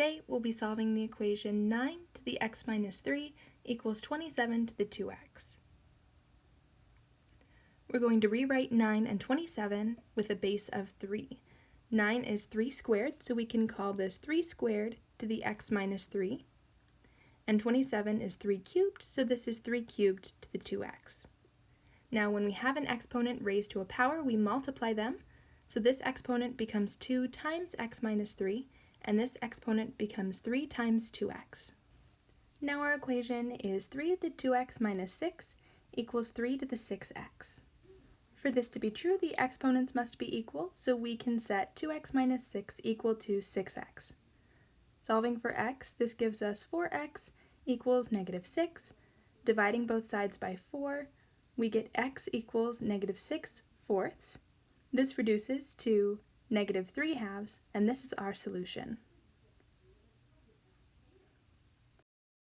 Today we'll be solving the equation 9 to the x minus 3 equals 27 to the 2x. We're going to rewrite 9 and 27 with a base of 3. 9 is 3 squared, so we can call this 3 squared to the x minus 3. And 27 is 3 cubed, so this is 3 cubed to the 2x. Now when we have an exponent raised to a power, we multiply them, so this exponent becomes 2 times x minus 3, and this exponent becomes 3 times 2x. Now our equation is 3 to the 2x minus 6 equals 3 to the 6x. For this to be true, the exponents must be equal, so we can set 2x minus 6 equal to 6x. Solving for x, this gives us 4x equals negative 6. Dividing both sides by 4, we get x equals negative 6 fourths. This reduces to negative 3 halves, and this is our solution.